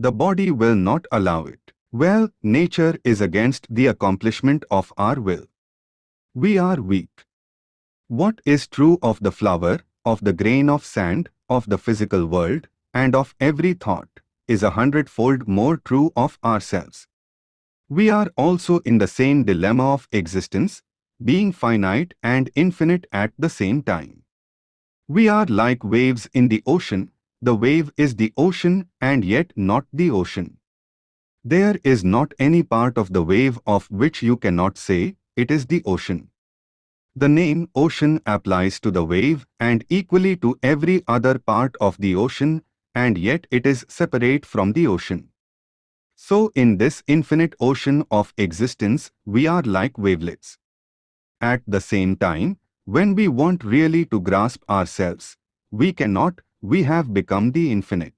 The body will not allow it. Well, nature is against the accomplishment of our will. We are weak. What is true of the flower, of the grain of sand, of the physical world, and of every thought, is a hundredfold more true of ourselves. We are also in the same dilemma of existence, being finite and infinite at the same time. We are like waves in the ocean, the wave is the ocean and yet not the ocean. There is not any part of the wave of which you cannot say, it is the ocean. The name ocean applies to the wave and equally to every other part of the ocean and yet it is separate from the ocean. So in this infinite ocean of existence, we are like wavelets. At the same time, when we want really to grasp ourselves, we cannot, we have become the infinite.